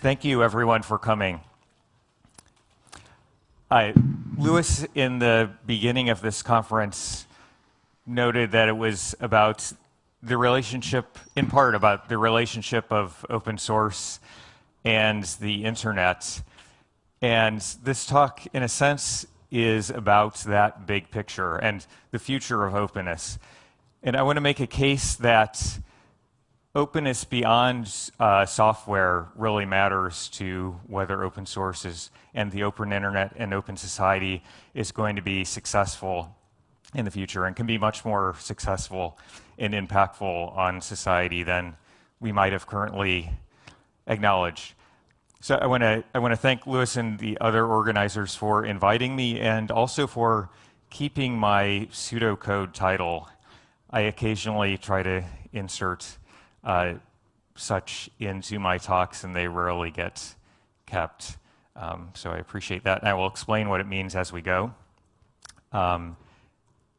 Thank you, everyone, for coming. I, Lewis, in the beginning of this conference, noted that it was about the relationship, in part, about the relationship of open source and the internet. And this talk, in a sense, is about that big picture and the future of openness. And I want to make a case that openness beyond uh, software really matters to whether open sources and the open internet and open society is going to be successful in the future and can be much more successful and impactful on society than we might have currently acknowledged. So I want to I want to thank Lewis and the other organizers for inviting me and also for keeping my pseudocode title. I occasionally try to insert uh, such into my talks, and they rarely get kept. Um, so I appreciate that. And I will explain what it means as we go. Um,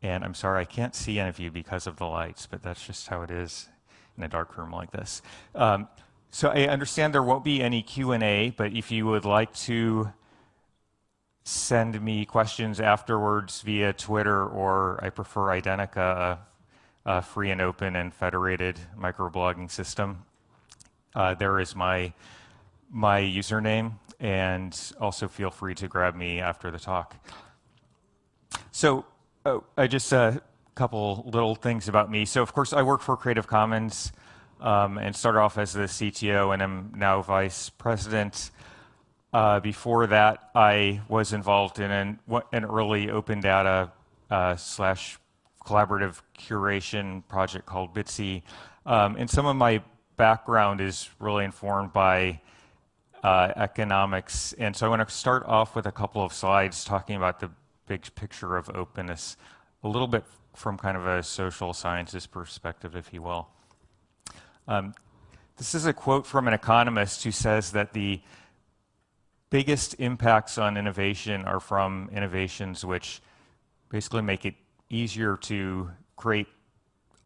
and I'm sorry, I can't see any of you because of the lights, but that's just how it is in a dark room like this. Um, so I understand there won't be any Q&A, but if you would like to send me questions afterwards via Twitter, or I prefer Identica, a free and open and federated microblogging system. Uh, there is my, my username, and also feel free to grab me after the talk. So oh, I just a uh, couple little things about me. So of course I work for Creative Commons um, and started off as the CTO and am now vice president. Uh, before that, I was involved in an, an early open data uh, slash collaborative curation project called Bitzi. Um, and some of my background is really informed by uh, economics. And so I want to start off with a couple of slides talking about the big picture of openness, a little bit from kind of a social sciences perspective, if you will. Um, this is a quote from an economist who says that the biggest impacts on innovation are from innovations which basically make it easier to create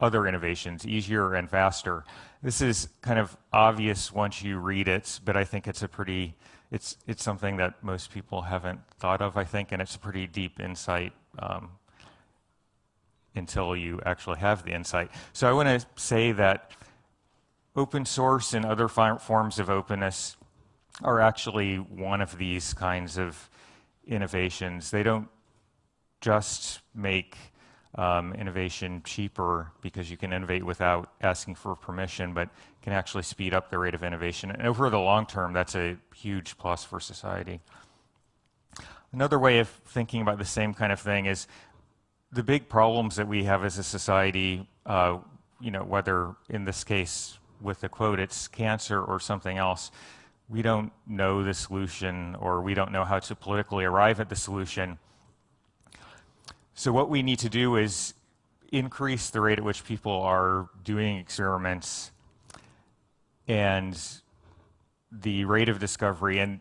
other innovations, easier and faster. This is kind of obvious once you read it, but I think it's a pretty, it's, it's something that most people haven't thought of, I think, and it's a pretty deep insight um, until you actually have the insight. So I want to say that open source and other forms of openness are actually one of these kinds of innovations. They don't just make um, innovation cheaper because you can innovate without asking for permission, but can actually speed up the rate of innovation. And over the long term, that's a huge plus for society. Another way of thinking about the same kind of thing is the big problems that we have as a society, uh, you know, whether in this case with the quote, it's cancer or something else, we don't know the solution or we don't know how to politically arrive at the solution. So what we need to do is increase the rate at which people are doing experiments and the rate of discovery. And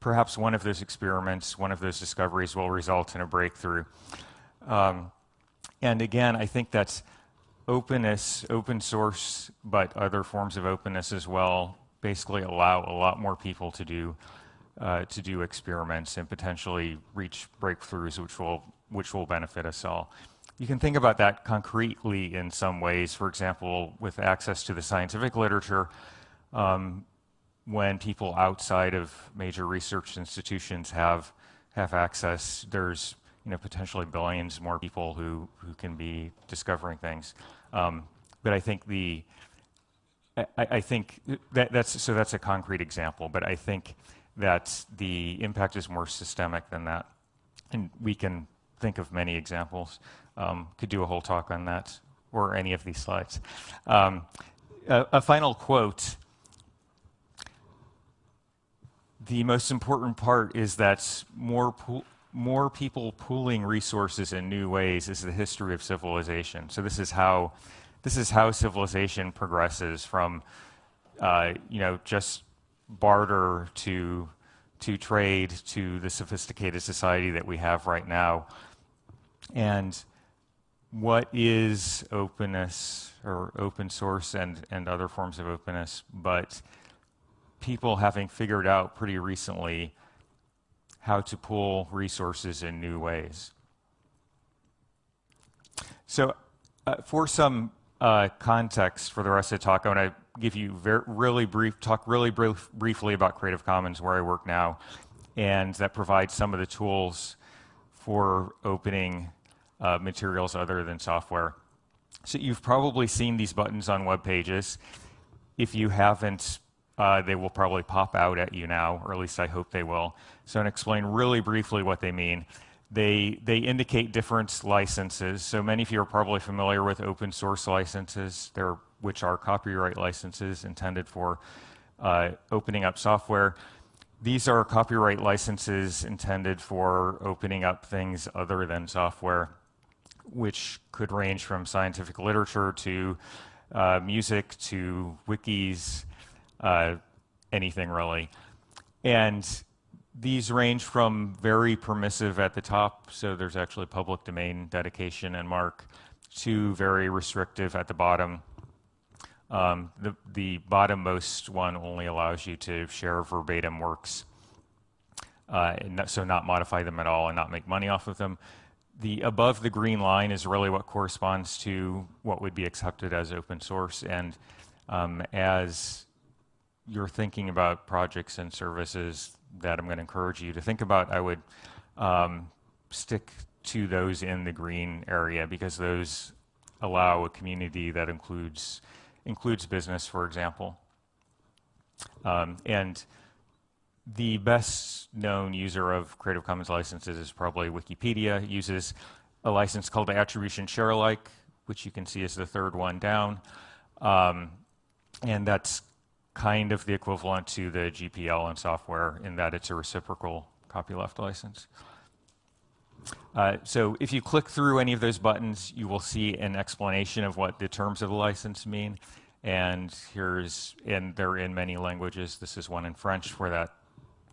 perhaps one of those experiments, one of those discoveries will result in a breakthrough. Um, and again, I think that's openness, open source, but other forms of openness as well, basically allow a lot more people to do uh, to do experiments and potentially reach breakthroughs, which will which will benefit us all. You can think about that concretely in some ways. For example, with access to the scientific literature, um, when people outside of major research institutions have have access, there's you know potentially billions more people who who can be discovering things. Um, but I think the I, I think that, that's so that's a concrete example. But I think that the impact is more systemic than that, and we can think of many examples. Um, could do a whole talk on that or any of these slides. Um, a, a final quote. The most important part is that more, more people pooling resources in new ways is the history of civilization. So this is how, this is how civilization progresses from, uh, you know, just barter to to trade to the sophisticated society that we have right now. And what is openness or open source and, and other forms of openness, but people having figured out pretty recently how to pool resources in new ways. So, uh, for some uh, context for the rest of the talk, I want to give you very, really brief, talk really brief, briefly about Creative Commons, where I work now, and that provides some of the tools for opening uh, materials other than software. So you've probably seen these buttons on web pages. If you haven't, uh, they will probably pop out at you now, or at least I hope they will. So I'm going to explain really briefly what they mean. They, they indicate different licenses. So many of you are probably familiar with open source licenses, They're, which are copyright licenses intended for uh, opening up software. These are copyright licenses intended for opening up things other than software, which could range from scientific literature to uh, music to wikis, uh, anything really. And these range from very permissive at the top, so there's actually public domain dedication and mark, to very restrictive at the bottom. Um, the, the bottommost one only allows you to share verbatim works, uh, so not modify them at all and not make money off of them. The above the green line is really what corresponds to what would be accepted as open source. And um, as you're thinking about projects and services that I'm going to encourage you to think about, I would um, stick to those in the green area because those allow a community that includes includes business, for example. Um, and the best known user of Creative Commons licenses is probably Wikipedia. Uses a license called Attribution Share Alike, which you can see is the third one down. Um, and that's kind of the equivalent to the GPL in software in that it's a reciprocal copyleft license. Uh, so if you click through any of those buttons, you will see an explanation of what the terms of the license mean. And here's, and they're in many languages. This is one in French for that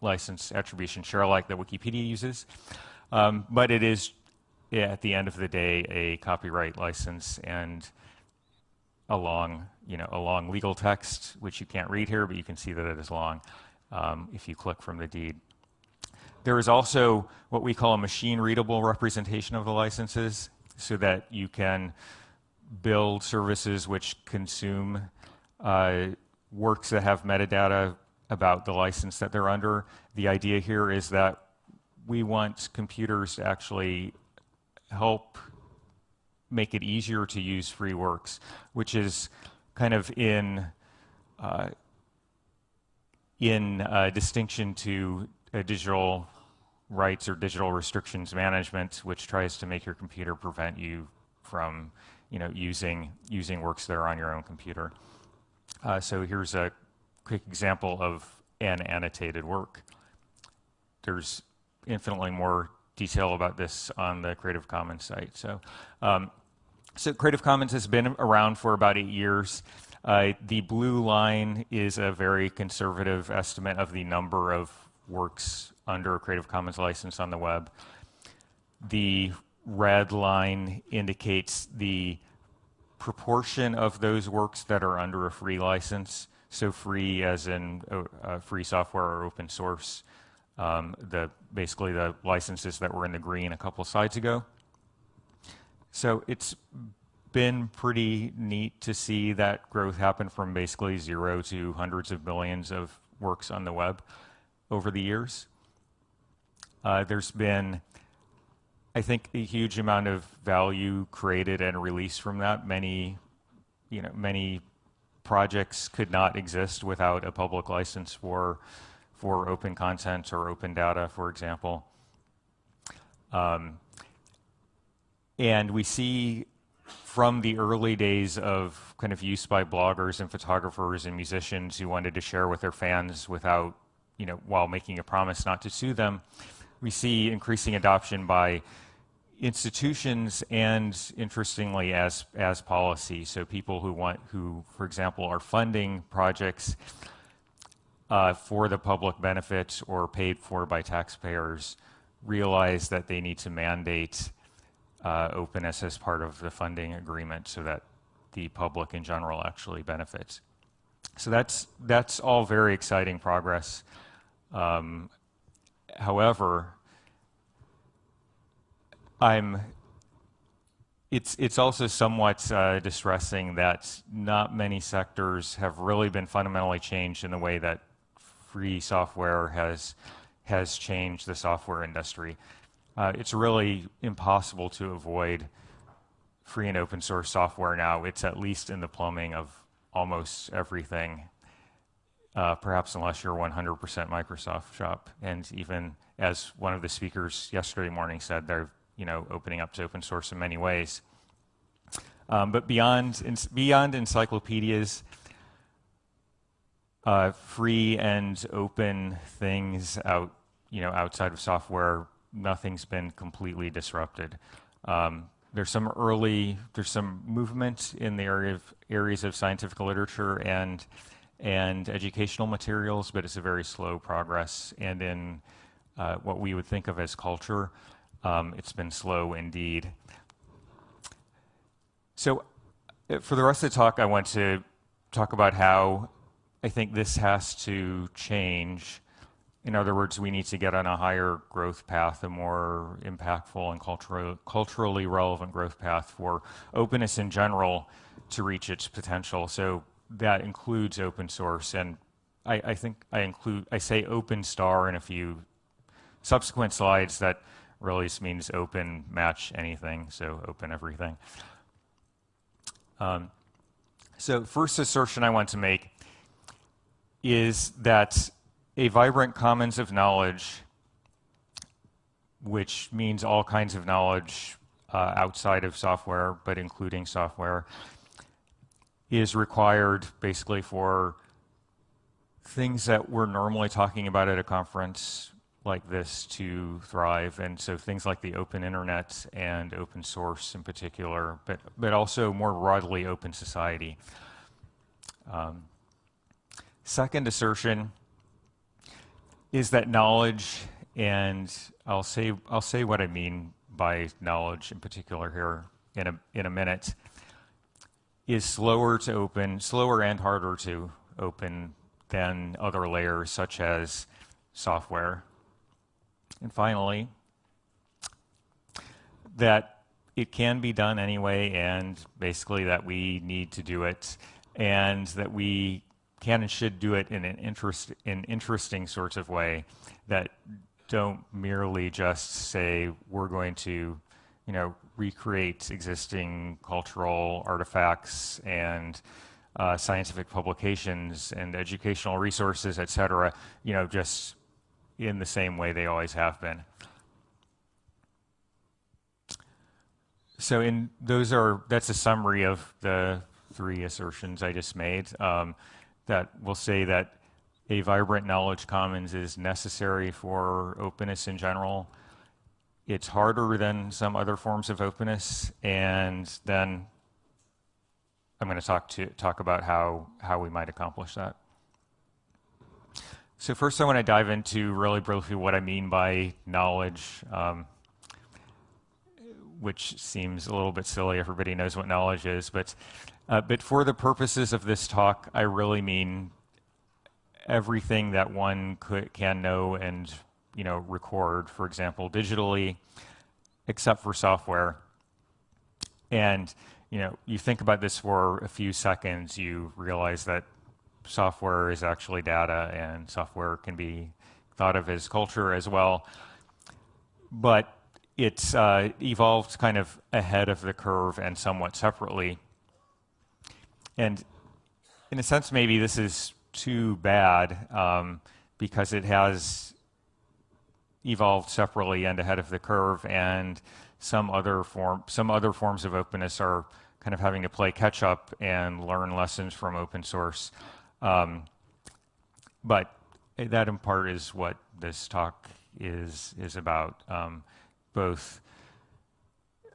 license attribution share alike that Wikipedia uses. Um, but it is, at the end of the day, a copyright license. And a long, you know, a long legal text, which you can't read here, but you can see that it is long um, if you click from the deed. There is also what we call a machine readable representation of the licenses so that you can build services which consume uh, works that have metadata about the license that they're under. The idea here is that we want computers to actually help make it easier to use free works, which is kind of in uh, in uh, distinction to digital rights or digital restrictions management, which tries to make your computer prevent you from, you know, using using works that are on your own computer. Uh, so here's a quick example of an annotated work. There's infinitely more detail about this on the Creative Commons site. So um, so Creative Commons has been around for about eight years. Uh, the blue line is a very conservative estimate of the number of works under a Creative Commons license on the web. The red line indicates the proportion of those works that are under a free license. So free as in uh, uh free software or open source. Um, the basically the licenses that were in the green a couple slides ago. So it's been pretty neat to see that growth happen from basically zero to hundreds of millions of works on the web over the years. Uh, there's been, I think, a huge amount of value created and released from that. Many, you know, many projects could not exist without a public license for for open content or open data, for example. Um, and we see from the early days of kind of use by bloggers and photographers and musicians who wanted to share with their fans without, you know, while making a promise not to sue them, we see increasing adoption by institutions and interestingly as as policy. So people who want who for example are funding projects uh, for the public benefit or paid for by taxpayers realize that they need to mandate openness as part of the funding agreement so that the public in general actually benefits. So that's, that's all very exciting progress. Um, however, I'm it's it's also somewhat uh, distressing that not many sectors have really been fundamentally changed in the way that free software has has changed the software industry. Uh, it's really impossible to avoid free and open source software now. It's at least in the plumbing of almost everything. Uh, perhaps unless you're 100% Microsoft shop, and even as one of the speakers yesterday morning said, they're you know, opening up to open source in many ways. Um, but beyond, in, beyond encyclopedias, uh, free and open things out, you know, outside of software, nothing's been completely disrupted. Um, there's some early, there's some movement in the area of areas of scientific literature and and educational materials, but it's a very slow progress. And in uh, what we would think of as culture, um, it's been slow indeed. So uh, for the rest of the talk, I want to talk about how I think this has to change. In other words, we need to get on a higher growth path, a more impactful and culturally, culturally relevant growth path for openness in general to reach its potential. So that includes open source. And I, I think I include, I say open star in a few subsequent slides that Release means open, match anything, so open everything. Um, so first assertion I want to make is that a vibrant commons of knowledge, which means all kinds of knowledge uh, outside of software, but including software, is required basically for things that we're normally talking about at a conference, like this to thrive. And so things like the open internet and open source in particular, but, but also more broadly open society. Um, second assertion is that knowledge, and I'll say, I'll say what I mean by knowledge in particular here in a, in a minute, is slower to open, slower and harder to open than other layers such as software. And finally, that it can be done anyway, and basically that we need to do it, and that we can and should do it in an interest in interesting sorts of way that don't merely just say we're going to, you know, recreate existing cultural artifacts and uh, scientific publications and educational resources, et cetera, you know, just in the same way they always have been. So in those are that's a summary of the three assertions I just made um, that will say that a vibrant knowledge commons is necessary for openness in general. It's harder than some other forms of openness, and then I'm going to talk to talk about how how we might accomplish that. So first I want to dive into really briefly what I mean by knowledge, um, which seems a little bit silly. Everybody knows what knowledge is, but, uh, but for the purposes of this talk, I really mean everything that one could, can know and you know, record, for example, digitally, except for software. And you know, you think about this for a few seconds, you realize that software is actually data and software can be thought of as culture as well. But it's uh, evolved kind of ahead of the curve and somewhat separately. And in a sense, maybe this is too bad um, because it has evolved separately and ahead of the curve and some other form some other forms of openness are kind of having to play catch up and learn lessons from open source. Um, but that in part is what this talk is is about. Um, both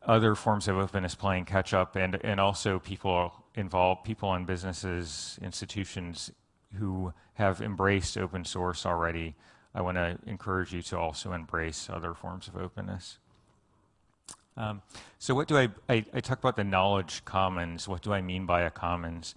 other forms of openness playing catch up and and also people involved, people and businesses, institutions who have embraced open source already. I want to encourage you to also embrace other forms of openness. Um, so what do I, I, I talk about the knowledge commons. What do I mean by a commons?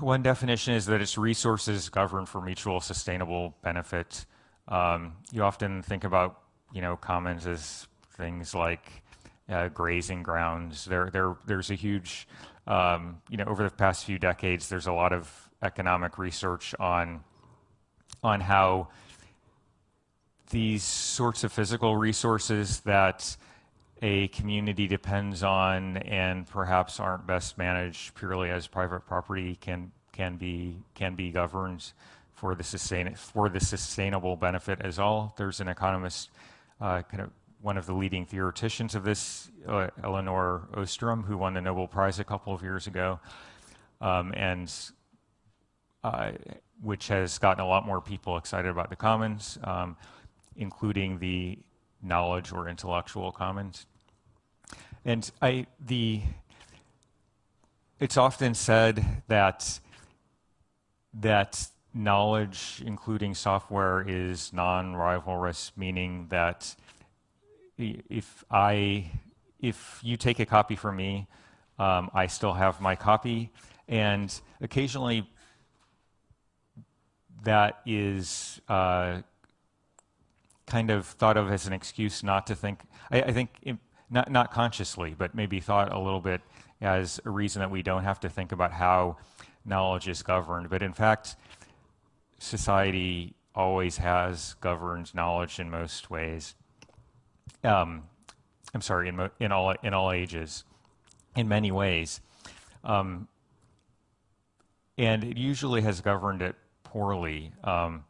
One definition is that its resources governed for mutual sustainable benefit. Um, you often think about, you know, commons as things like uh, grazing grounds. There, there, there's a huge, um, you know, over the past few decades, there's a lot of economic research on, on how these sorts of physical resources that a community depends on and perhaps aren't best managed purely as private property can can be can be governed for the sustain for the sustainable benefit as all. There's an economist, uh, kind of one of the leading theoreticians of this, uh, Elinor Ostrom, who won the Nobel Prize a couple of years ago, um, and uh, which has gotten a lot more people excited about the commons, um, including the knowledge or intellectual commons. And I, the, it's often said that, that knowledge, including software, is non-rivalrous, meaning that if I, if you take a copy from me, um, I still have my copy, and occasionally that is uh, kind of thought of as an excuse not to think. I, I think not, not consciously, but maybe thought a little bit as a reason that we don't have to think about how knowledge is governed. But in fact, society always has governed knowledge in most ways. Um, I'm sorry, in, in, all, in all ages, in many ways. Um, and it usually has governed it poorly. Um,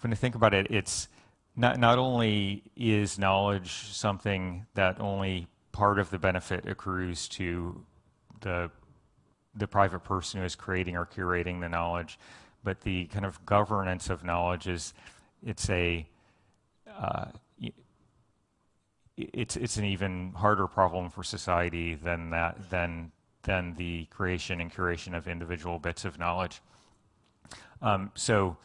when you think about it, it's not, not only is knowledge something that only part of the benefit accrues to the, the private person who is creating or curating the knowledge, but the kind of governance of knowledge is, it's a, uh, it's, it's an even harder problem for society than that, than, than the creation and curation of individual bits of knowledge. Um, so,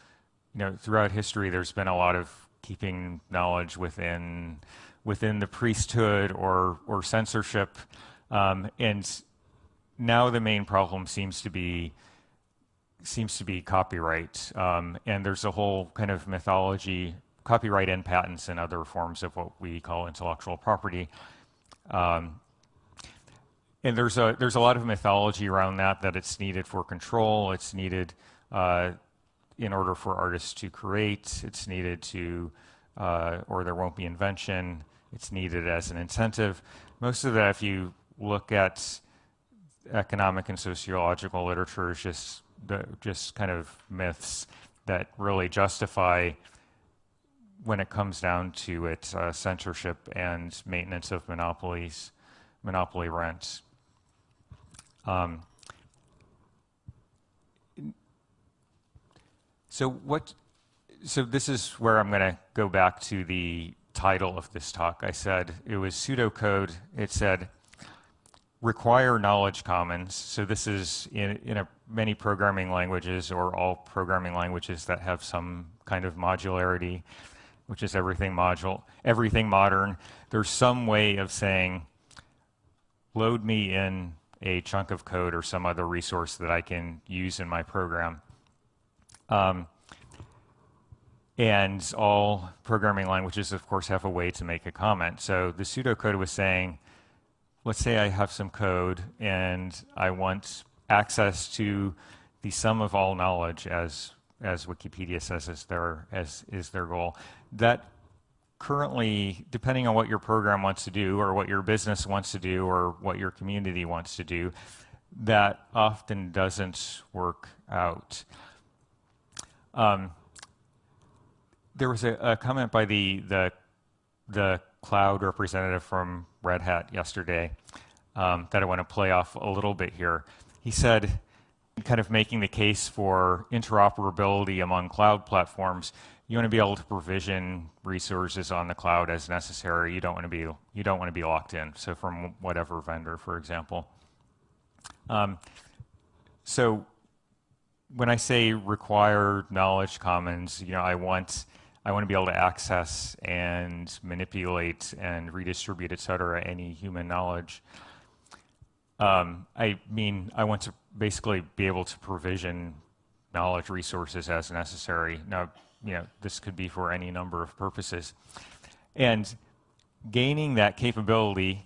you know, throughout history, there's been a lot of keeping knowledge within within the priesthood or or censorship, um, and now the main problem seems to be seems to be copyright, um, and there's a whole kind of mythology, copyright and patents and other forms of what we call intellectual property. Um, and there's a there's a lot of mythology around that that it's needed for control, it's needed uh, in order for artists to create, it's needed to, uh, or there won't be invention, it's needed as an incentive. Most of that, if you look at economic and sociological literature, is just, just kind of myths that really justify when it comes down to it, uh, censorship and maintenance of monopolies, monopoly rents. Um, So what? So this is where I'm going to go back to the title of this talk. I said it was pseudocode. It said require knowledge commons. So this is in, in a, many programming languages or all programming languages that have some kind of modularity, which is everything module, everything modern. There's some way of saying, load me in a chunk of code or some other resource that I can use in my program. Um, and all programming languages, of course, have a way to make a comment. So the pseudocode was saying, let's say I have some code and I want access to the sum of all knowledge as as Wikipedia says is their as is their goal. That currently, depending on what your program wants to do or what your business wants to do or what your community wants to do, that often doesn't work out. Um, there was a, a, comment by the, the, the cloud representative from Red Hat yesterday um, that I want to play off a little bit here. He said, kind of making the case for interoperability among cloud platforms, you want to be able to provision resources on the cloud as necessary. You don't want to be you don't want to be locked in. So from whatever vendor, for example. Um, so when I say require knowledge commons, you know, I want I want to be able to access and manipulate and redistribute, et cetera, any human knowledge. Um, I mean, I want to basically be able to provision knowledge resources as necessary. Now, you know, this could be for any number of purposes. And gaining that capability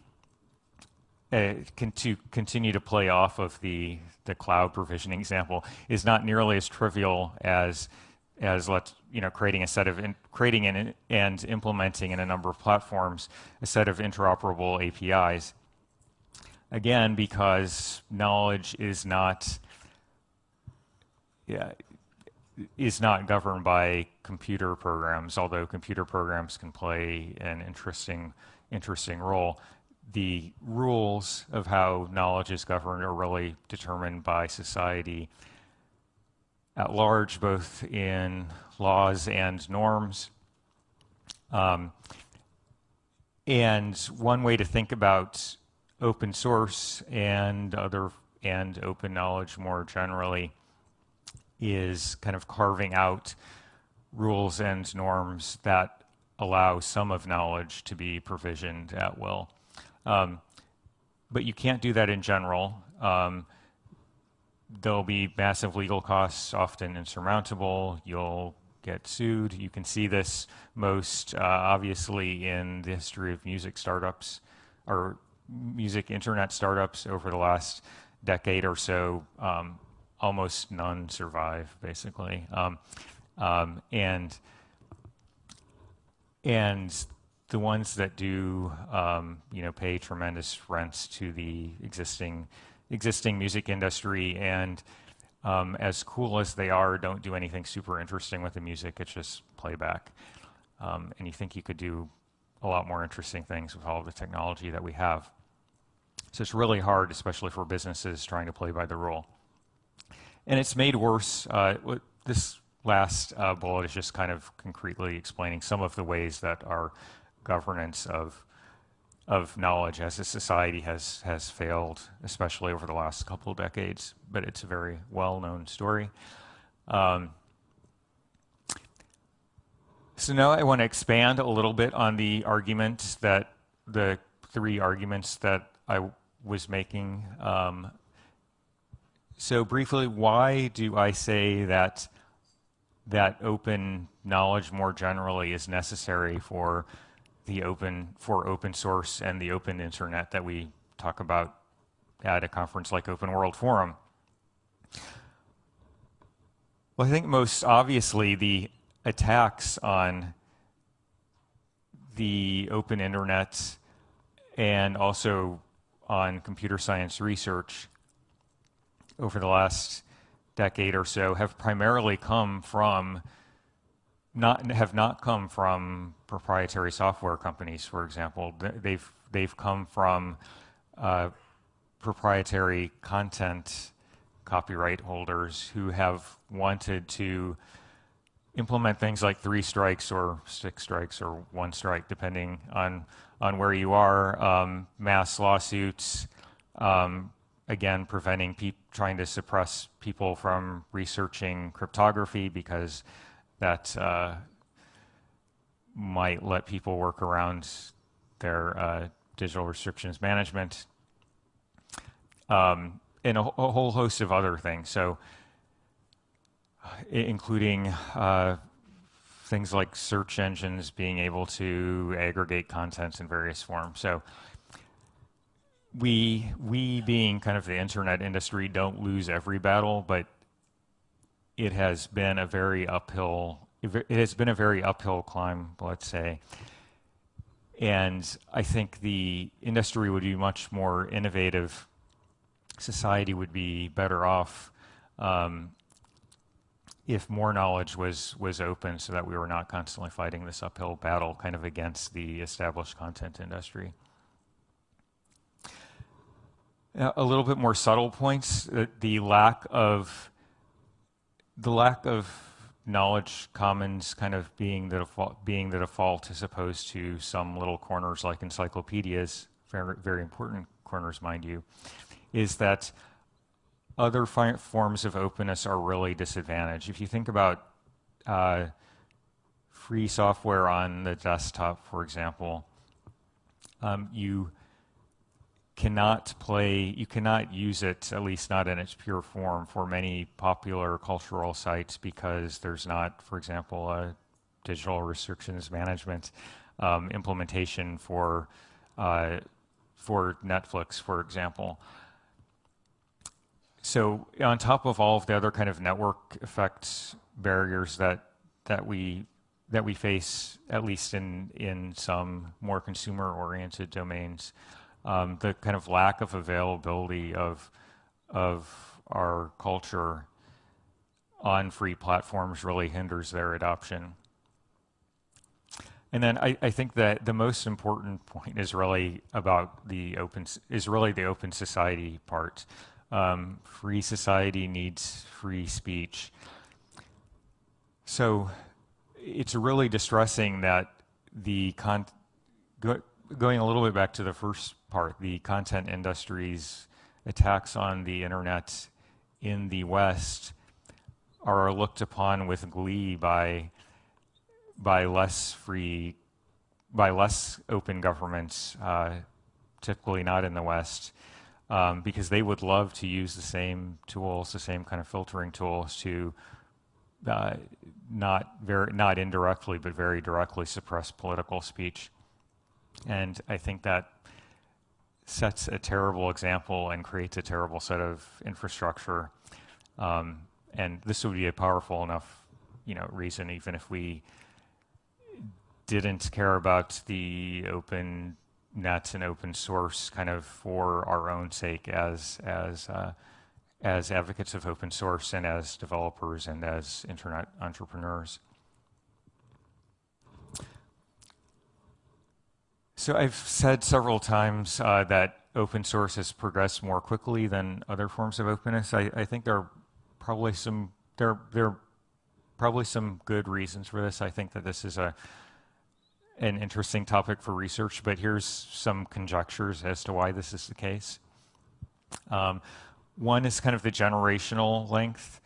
uh, can, to continue to play off of the, the cloud provisioning example is not nearly as trivial as as let's you know creating a set of in, creating and, and implementing in a number of platforms a set of interoperable APIs. Again, because knowledge is not yeah, is not governed by computer programs, although computer programs can play an interesting interesting role. The rules of how knowledge is governed are really determined by society at large, both in laws and norms. Um, and one way to think about open source and other and open knowledge more generally is kind of carving out rules and norms that allow some of knowledge to be provisioned at will. Um, but you can't do that in general. Um, there'll be massive legal costs, often insurmountable. You'll get sued. You can see this most uh, obviously in the history of music startups or music internet startups over the last decade or so. Um, almost none survive, basically. Um, um, and and the ones that do, um, you know, pay tremendous rents to the existing existing music industry and um, as cool as they are, don't do anything super interesting with the music. It's just playback. Um, and you think you could do a lot more interesting things with all the technology that we have. So it's really hard, especially for businesses trying to play by the rule. And it's made worse. Uh, this last uh, bullet is just kind of concretely explaining some of the ways that our governance of of knowledge as a society has has failed, especially over the last couple of decades. But it's a very well-known story. Um, so now I want to expand a little bit on the argument that the three arguments that I was making um, so briefly, why do I say that that open knowledge more generally is necessary for the open for open source and the open internet that we talk about at a conference like Open World Forum? Well, I think most obviously the attacks on the open internet and also on computer science research over the last decade or so have primarily come from not have not come from proprietary software companies, for example. They've they've come from uh, proprietary content copyright holders who have wanted to implement things like three strikes or six strikes or one strike, depending on on where you are. Um, mass lawsuits, um, again, preventing trying to suppress people from researching cryptography because that uh, might let people work around their uh, digital restrictions management, um, and a, a, whole host of other things. So, including uh, things like search engines being able to aggregate contents in various forms. So, we we being kind of the internet industry don't lose every battle, but it has been a very uphill it has been a very uphill climb, let's say. And I think the industry would be much more innovative. Society would be better off um, if more knowledge was was open, so that we were not constantly fighting this uphill battle, kind of against the established content industry. Uh, a little bit more subtle points, uh, the lack of the lack of knowledge commons kind of being the default, being the default as opposed to some little corners like encyclopedias, very, very important corners, mind you, is that other forms of openness are really disadvantaged. If you think about uh, free software on the desktop, for example, um, you cannot play, you cannot use it, at least not in its pure form, for many popular cultural sites because there's not, for example, a digital restrictions management um, implementation for, uh, for Netflix, for example. So on top of all of the other kind of network effects barriers that that we that we face, at least in in some more consumer-oriented domains, um, the kind of lack of availability of of our culture on free platforms really hinders their adoption. And then I, I, think that the most important point is really about the open is really the open society part. Um, free society needs free speech. So it's really distressing that the con go, going a little bit back to the first part, the content industry's attacks on the internet in the West are looked upon with glee by by less free, by less open governments, uh, typically not in the West, um, because they would love to use the same tools, the same kind of filtering tools to uh, not very, not indirectly, but very directly suppress political speech. And I think that sets a terrible example and creates a terrible set of infrastructure. Um, and this would be a powerful enough, you know, reason, even if we didn't care about the open net and open source kind of for our own sake as as uh, as advocates of open source and as developers and as internet entrepreneurs. So I've said several times uh, that open source has progressed more quickly than other forms of openness. I, I think there are probably some there there are probably some good reasons for this. I think that this is a an interesting topic for research, but here's some conjectures as to why this is the case. Um, one is kind of the generational length.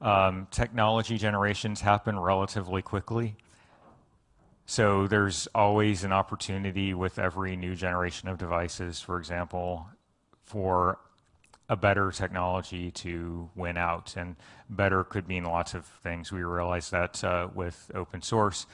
Um, technology generations happen relatively quickly. So there's always an opportunity with every new generation of devices, for example, for a better technology to win out. And better could mean lots of things. We realize that uh, with open source,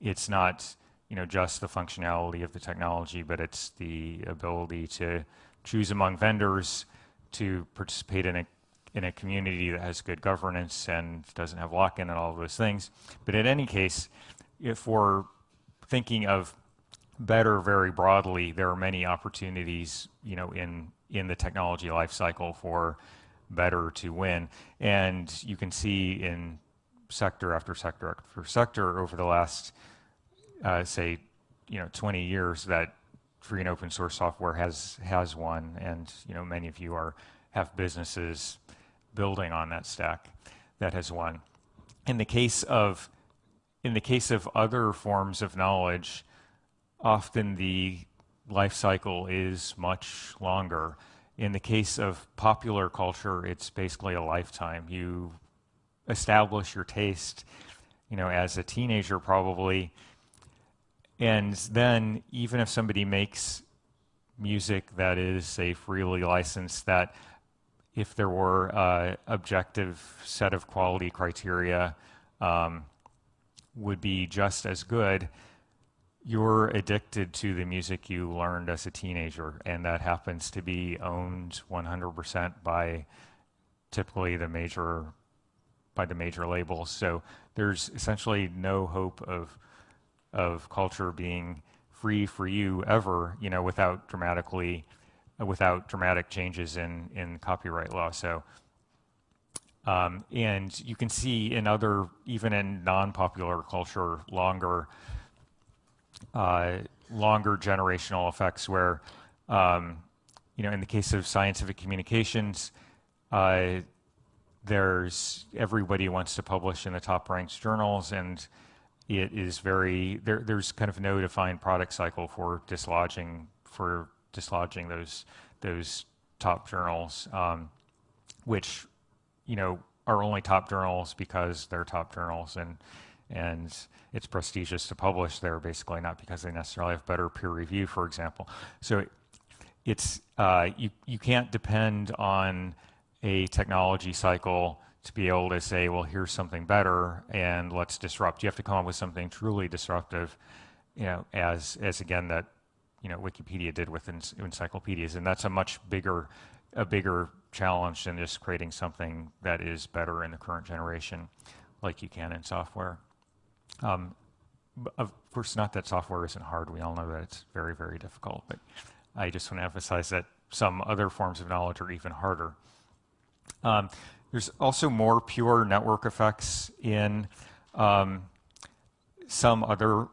it's not you know, just the functionality of the technology, but it's the ability to choose among vendors, to participate in a in a community that has good governance and doesn't have lock-in and all of those things. But in any case, if we're thinking of better very broadly, there are many opportunities, you know, in in the technology life cycle for better to win. And you can see in sector after sector after sector over the last uh, say, you know, 20 years that free and open source software has has won, and you know, many of you are have businesses building on that stack that has won. In the case of in the case of other forms of knowledge, often the life cycle is much longer. In the case of popular culture, it's basically a lifetime. You establish your taste, you know, as a teenager probably, and then even if somebody makes music that is, say, freely licensed, that if there were a objective set of quality criteria um, would be just as good, you're addicted to the music you learned as a teenager, and that happens to be owned 100% by typically the major by the major labels. So there's essentially no hope of of culture being free for you ever, you know, without dramatically, without dramatic changes in, in copyright law. So, um, and you can see in other, even in non-popular culture, longer, uh, longer generational effects where, um, you know, in the case of scientific communications, uh, there's everybody wants to publish in the top ranked journals and it is very there, there's kind of no defined product cycle for dislodging for dislodging those those top journals, um, which you know are only top journals because they're top journals and and it's prestigious to publish there basically not because they necessarily have better peer review for example. So it's uh, you can't depend on a technology cycle to be able to say, well, here's something better, and let's disrupt. You have to come up with something truly disruptive, you know, as as again that you know Wikipedia did with encyclopedias, and that's a much bigger a bigger challenge than just creating something that is better in the current generation, like you can in software. Um, of course, not that software isn't hard. We all know that it's very, very difficult. But I just want to emphasize that some other forms of knowledge are even harder. Um, there's also more pure network effects in um, some other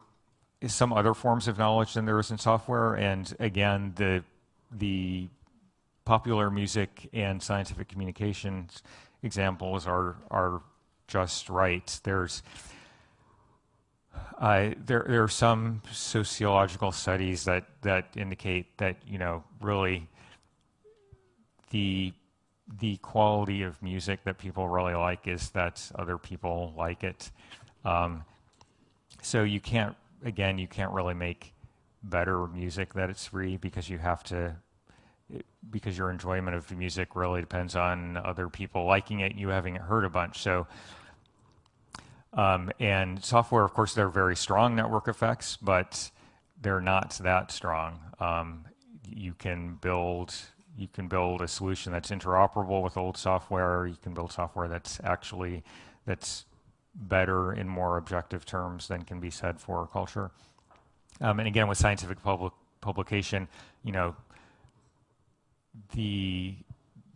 some other forms of knowledge than there is in software. And again, the the popular music and scientific communications examples are are just right. There's uh, there, there are some sociological studies that, that indicate that, you know, really the, the quality of music that people really like is that other people like it. Um, so you can't, again, you can't really make better music that it's free because you have to, because your enjoyment of music really depends on other people liking it, you having heard a bunch. So um, and software, of course, they're very strong network effects, but they're not that strong. Um, you can build you can build a solution that's interoperable with old software. You can build software that's actually that's better in more objective terms than can be said for culture. Um, and again, with scientific public publication, you know, the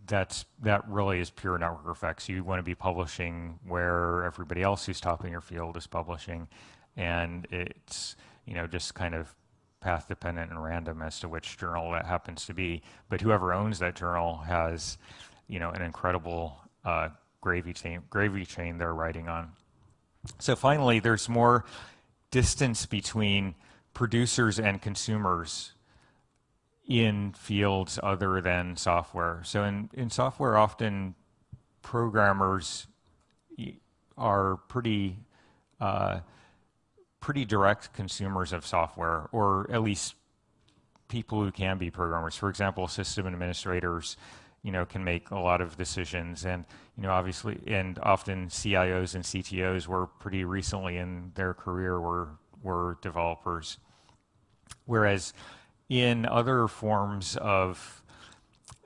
that's that really is pure network effects. You want to be publishing where everybody else who's top in your field is publishing, and it's you know just kind of path dependent and random as to which journal that happens to be. But whoever owns that journal has you know an incredible uh, gravy chain gravy chain they're writing on. So finally, there's more distance between producers and consumers in fields other than software. So in, in software, often programmers are pretty uh, pretty direct consumers of software, or at least people who can be programmers. For example, system administrators, you know, can make a lot of decisions, and you know, obviously, and often CIOs and CTOs were pretty recently in their career were were developers, whereas in other forms of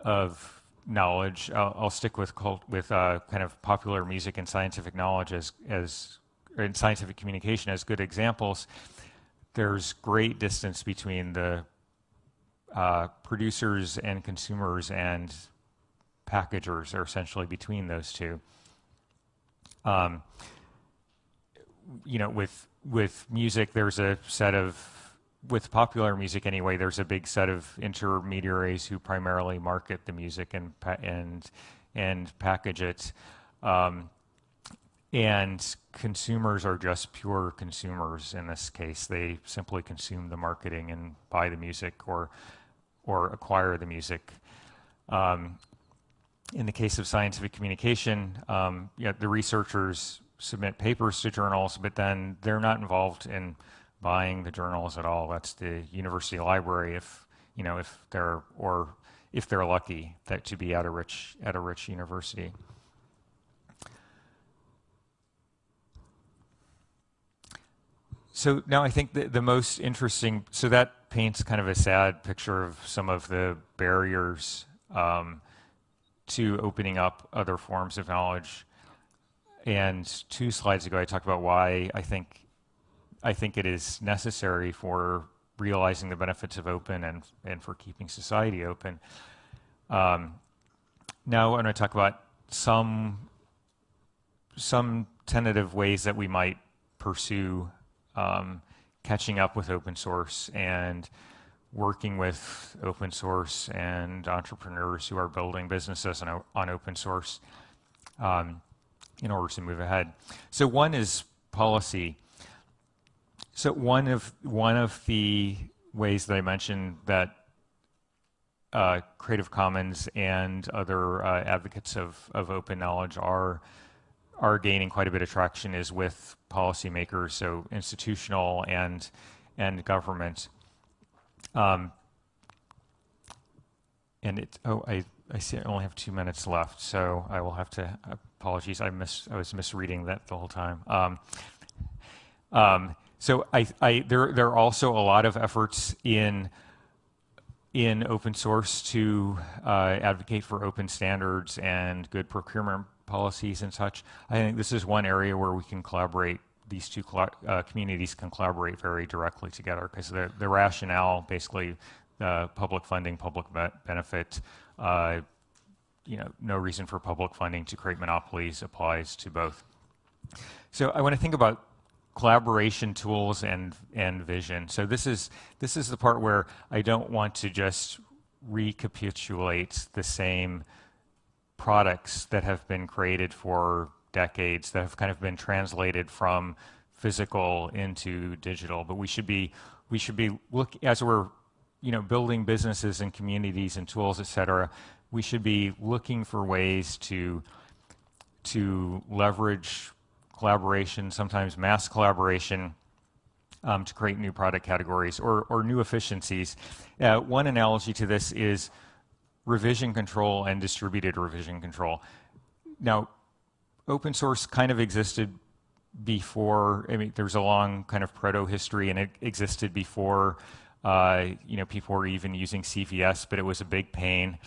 of knowledge, I'll, I'll stick with cult, with uh, kind of popular music and scientific knowledge as as in scientific communication as good examples. There's great distance between the uh, producers and consumers and packagers are essentially between those two. Um, you know, with with music, there's a set of with popular music anyway, there's a big set of intermediaries who primarily market the music and and and package it, um, and consumers are just pure consumers in this case. They simply consume the marketing and buy the music or or acquire the music. Um, in the case of scientific communication, um, the researchers submit papers to journals, but then they're not involved in buying the journals at all. That's the university library if you know if they're or if they're lucky that to be at a rich at a rich university. So now I think the, the most interesting, so that paints kind of a sad picture of some of the barriers um, to opening up other forms of knowledge. And two slides ago, I talked about why I think I think it is necessary for realizing the benefits of open and, and for keeping society open. Um, now I'm going to talk about some, some tentative ways that we might pursue um, catching up with open source and working with open source and entrepreneurs who are building businesses on, on open source um, in order to move ahead. So one is policy. So one of one of the ways that I mentioned that uh, Creative Commons and other uh, advocates of, of open knowledge are are gaining quite a bit of traction is with policymakers, so institutional and and government. Um, and it, oh, I, I see I only have two minutes left, so I will have to, apologies, I miss, I was misreading that the whole time. Um, um, so I, I, there, there are also a lot of efforts in, in open source to uh, advocate for open standards and good procurement policies and such. I think this is one area where we can collaborate these two uh, communities can collaborate very directly together because the, the rationale basically uh, public funding, public be benefit, uh, you know, no reason for public funding to create monopolies applies to both. So I want to think about collaboration tools and and vision. So this is this is the part where I don't want to just recapitulate the same products that have been created for decades that have kind of been translated from physical into digital. But we should be we should be look as we're you know building businesses and communities and tools, et cetera. We should be looking for ways to to leverage collaboration, sometimes mass collaboration, um, to create new product categories or, or new efficiencies. Uh, one analogy to this is revision control and distributed revision control. Now, open source kind of existed before, I mean, there's a long kind of proto history and it existed before, uh, you know, people were even using CVS, but it was a big pain.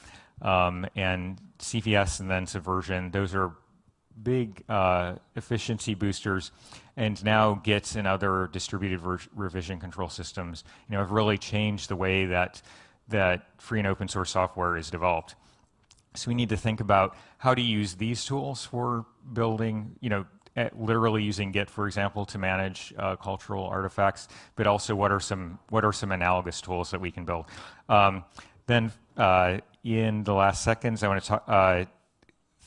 Um, and CVS and then Subversion, those are big uh, efficiency boosters. And now Git and other distributed revision control systems, you know, have really changed the way that that free and open source software is developed. So we need to think about how to use these tools for building, you know, eh, literally using Git, for example, to manage uh, cultural artifacts, but also what are some what are some analogous tools that we can build. Um, then uh, in the last seconds, I want to talk, uh,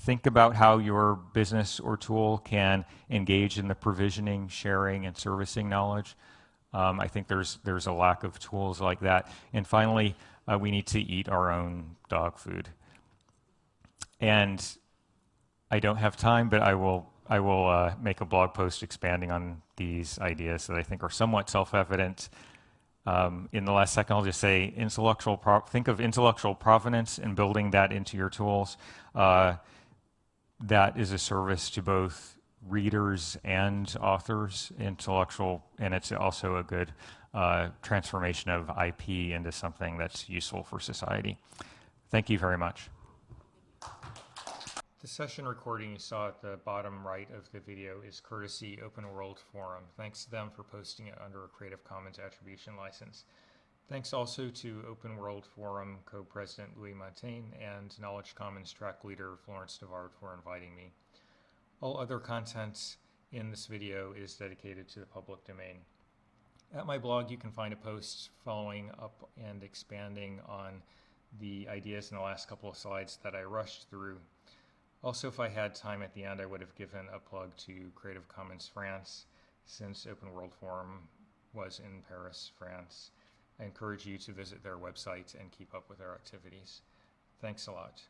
think about how your business or tool can engage in the provisioning, sharing, and servicing knowledge. Um, I think there's there's a lack of tools like that. And finally, uh, we need to eat our own dog food. And I don't have time, but I will I will uh, make a blog post expanding on these ideas that I think are somewhat self-evident. Um, in the last second, I'll just say intellectual. think of intellectual provenance and building that into your tools. Uh, that is a service to both readers and authors, intellectual, and it's also a good uh, transformation of IP into something that's useful for society. Thank you very much. The session recording you saw at the bottom right of the video is courtesy Open World Forum. Thanks to them for posting it under a Creative Commons attribution license. Thanks also to Open World Forum co-president Louis Montagne and Knowledge Commons track leader Florence Devouard for inviting me. All other content in this video is dedicated to the public domain. At my blog, you can find a post following up and expanding on the ideas in the last couple of slides that I rushed through. Also, if I had time at the end, I would have given a plug to Creative Commons France, since Open World Forum was in Paris, France. I encourage you to visit their website and keep up with their activities. Thanks a lot.